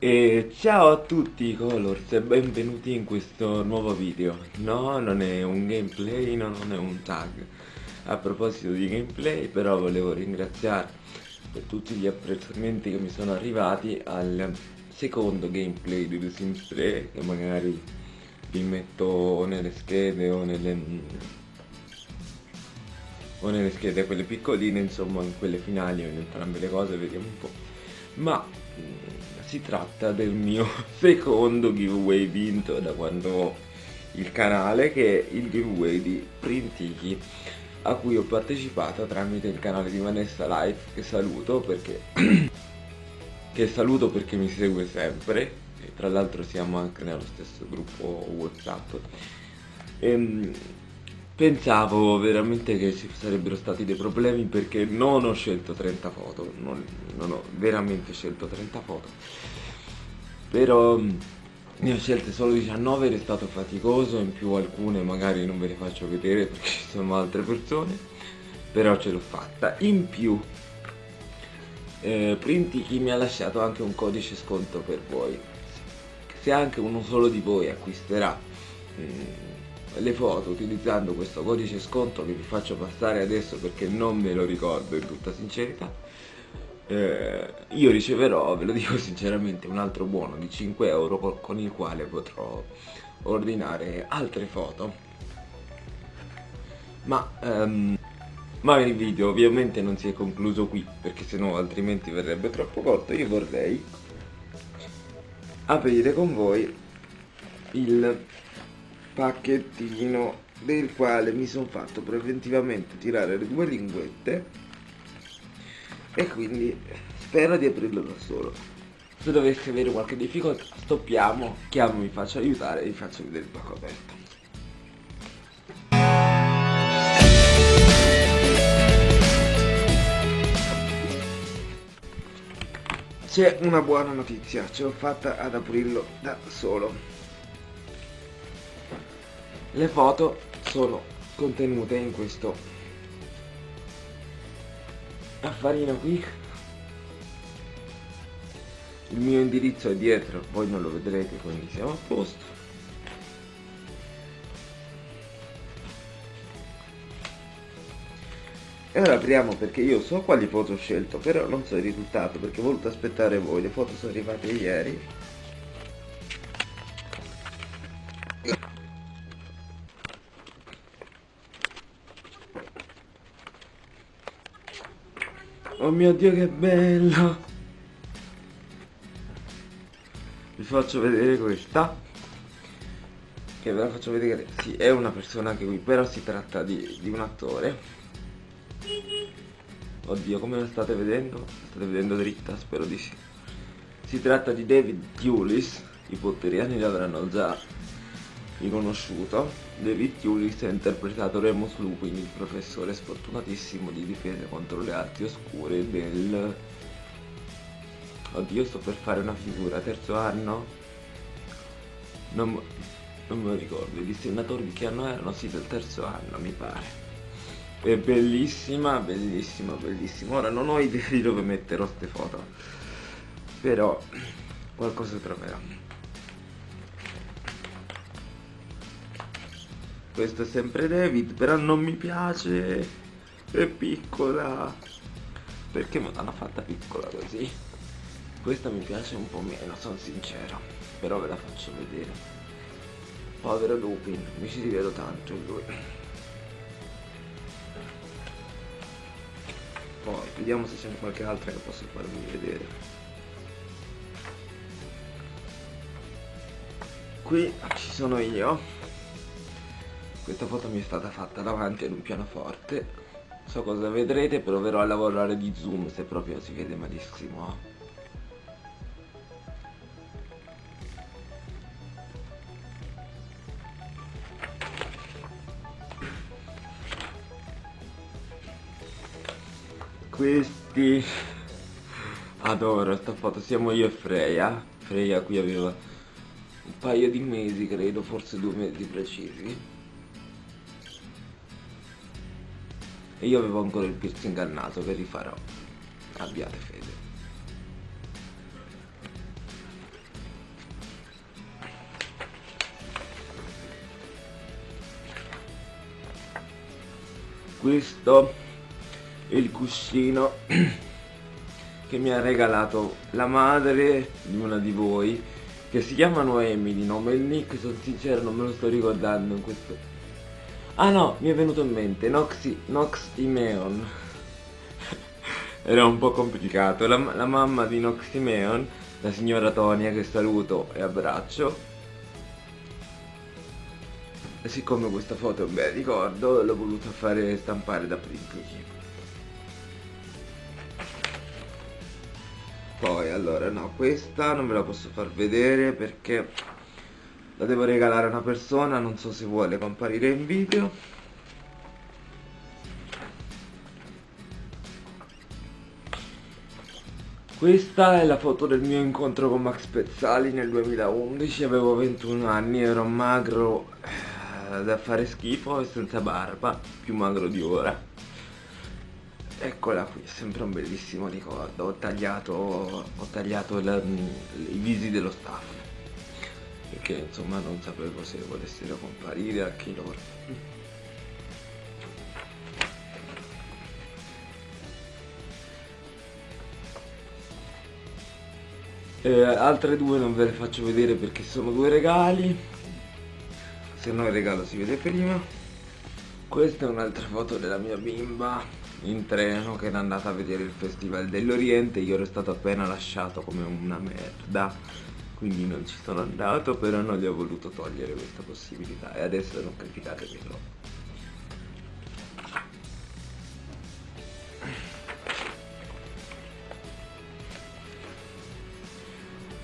E ciao a tutti Colors e benvenuti in questo nuovo video. No, non è un gameplay, no, non è un tag. A proposito di gameplay però volevo ringraziare per tutti gli apprezzamenti che mi sono arrivati al secondo gameplay di The Sims 3 Che magari vi metto nelle schede o nelle o nelle schede quelle piccoline insomma in quelle finali o in entrambe le cose vediamo un po' ma si tratta del mio secondo giveaway vinto da quando ho il canale che è il giveaway di Printiki a cui ho partecipato tramite il canale di Vanessa Life che saluto perché che saluto perché mi segue sempre e tra l'altro siamo anche nello stesso gruppo whatsapp. Ehm, pensavo veramente che ci sarebbero stati dei problemi perché non ho scelto 30 foto non, non ho veramente scelto 30 foto. Però mm, ne ho scelte solo 19 ed è stato faticoso in più alcune magari non ve le faccio vedere perché ci sono altre persone però ce l'ho fatta. In più eh, Printi chi mi ha lasciato anche un codice sconto per voi. Se anche uno solo di voi acquisterà eh, le foto utilizzando questo codice sconto che vi faccio passare adesso perché non me lo ricordo in tutta sincerità eh, io riceverò, ve lo dico sinceramente, un altro buono di 5 euro con il quale potrò ordinare altre foto. Ma, um, ma il video ovviamente non si è concluso qui, perché sennò altrimenti verrebbe troppo corto. Io vorrei aprire con voi il pacchettino del quale mi sono fatto preventivamente tirare le due linguette e quindi spero di aprirlo da solo. Se dovessi avere qualche difficoltà stoppiamo chiamo mi faccio aiutare e vi faccio vedere il pacco aperto. C'è una buona notizia ce l'ho fatta ad aprirlo da solo le foto sono contenute in questo affarino qui. Il mio indirizzo è dietro voi non lo vedrete quindi siamo a posto. E ora apriamo perché io so quali foto ho scelto però non so il risultato perché ho voluto aspettare voi. Le foto sono arrivate ieri Oh mio dio che bello Vi faccio vedere questa Che ve la faccio vedere Sì, è una persona che qui Però si tratta di, di un attore Oddio, come la state vedendo? La state vedendo dritta? Spero di sì Si tratta di David Tulis I potteriani l'avranno già riconosciuto, David Hewlis ha interpretato Remus Lupin, il professore sfortunatissimo di difesa contro le arti oscure del... Oddio, sto per fare una figura, terzo anno? Non, non me lo ricordo, i disegnatori di che anno erano? Sì, del terzo anno, mi pare. È bellissima, bellissima, bellissima. Ora non ho idea di dove metterò queste foto, però qualcosa troverò. Questo è sempre David però non mi piace. È piccola. Perché me l'hanno fatta piccola così? Questa mi piace un po' meno sono sincero però ve la faccio vedere. Povero Lupin mi ci rivedo tanto in lui. Poi vediamo se c'è qualche altra che posso farvi vedere. Qui ci sono io questa foto mi è stata fatta davanti ad un pianoforte. So cosa vedrete proverò a lavorare di zoom se proprio si vede malissimo. Questi. Adoro sta foto siamo io e Freya. Freya qui aveva un paio di mesi credo forse due mesi precisi e io avevo ancora il piercing al naso che rifarò abbiate fede. Questo è il cuscino che mi ha regalato la madre di una di voi che si chiama Noemi di nome il nick sono sincero non me lo sto ricordando in questo ah no mi è venuto in mente Noxy, Nox Imeon era un po' complicato. La, la mamma di Noximeon la signora Tonia che saluto e abbraccio. Siccome questa foto è un bel ricordo l'ho voluta fare stampare da Prinky poi allora no questa non ve la posso far vedere perché la devo regalare a una persona non so se vuole comparire in video. Questa è la foto del mio incontro con Max Pezzali nel 2011, avevo 21 anni, ero magro eh, da fare schifo e senza barba, più magro di ora. Eccola qui, sempre un bellissimo ricordo, ho tagliato, ho tagliato la, i visi dello staff, perché insomma non sapevo se volessero comparire anche loro. Eh, altre due non ve le faccio vedere perché sono due regali. Se no il regalo si vede prima. Questa è un'altra foto della mia bimba in treno che era andata a vedere il festival dell'Oriente. Io ero stato appena lasciato come una merda quindi non ci sono andato però non gli ho voluto togliere questa possibilità. E adesso non criticate troppo.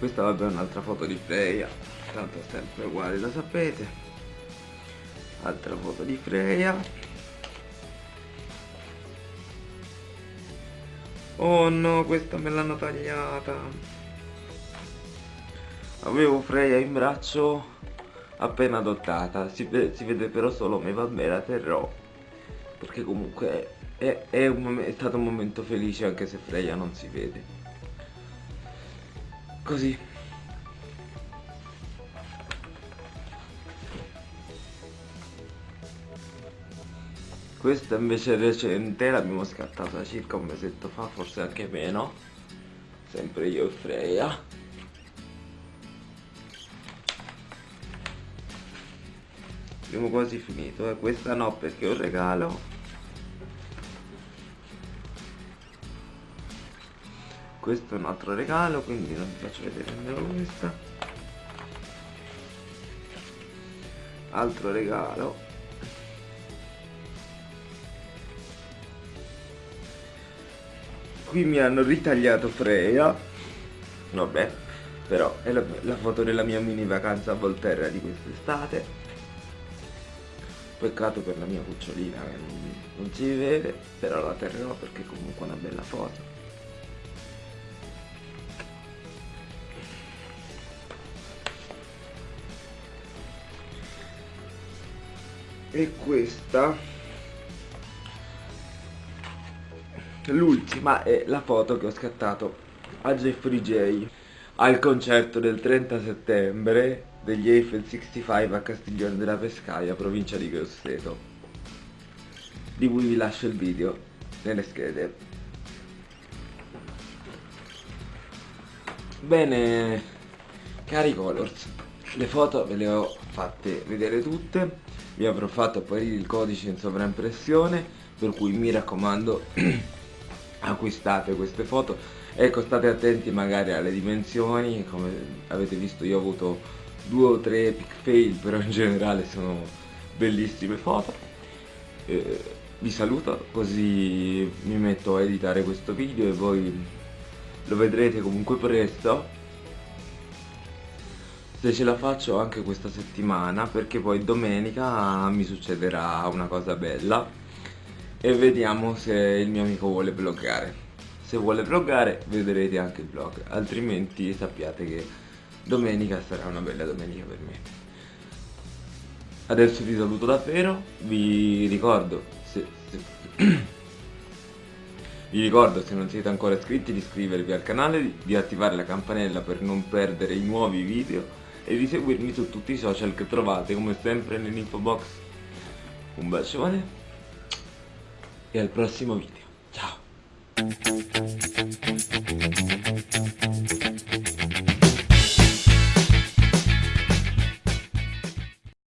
Questa vabbè è un'altra foto di Freya. Tanto è sempre uguale lo sapete. Altra foto di Freya. Oh no questa me l'hanno tagliata avevo Freya in braccio appena adottata. Si, si vede però solo me vabbè la terrò. Perché comunque è, è, un, è stato un momento felice anche se Freya non si vede. Così. Questa invece è recente l'abbiamo scattata circa un mesetto fa forse anche meno. Sempre io e Freya abbiamo quasi finito eh. questa no perché è un regalo. Questo è un altro regalo quindi non vi faccio vedere nemmeno questa. Altro regalo. Qui mi hanno ritagliato Freya. Vabbè però è la, la foto della mia mini vacanza a Volterra di quest'estate peccato per la mia cucciolina che non, non si vede però la terrò perché comunque è una bella foto. E questa l'ultima è la foto che ho scattato a Jeffrey J al concerto del 30 settembre degli Eiffel 65 a Castiglione della Pescaia, provincia di Grosseto. Di cui vi lascio il video nelle schede bene cari colors le foto ve le ho fatte vedere tutte. Vi avrò fatto apparire il codice in sovraimpressione per cui mi raccomando acquistate queste foto. Ecco state attenti magari alle dimensioni come avete visto io ho avuto due o tre epic fail però in generale sono bellissime foto. Eh, vi saluto così mi metto a editare questo video e voi lo vedrete comunque presto. Se ce la faccio anche questa settimana perché poi domenica mi succederà una cosa bella. E vediamo se il mio amico vuole vloggare se vuole vloggare vedrete anche il vlog altrimenti sappiate che domenica sarà una bella domenica per me adesso vi saluto davvero vi ricordo se, se vi ricordo se non siete ancora iscritti di iscrivervi al canale, di attivare la campanella per non perdere i nuovi video e di seguirmi su tutti i social che trovate come sempre nell'info box. Un bacione e al prossimo video. Ciao!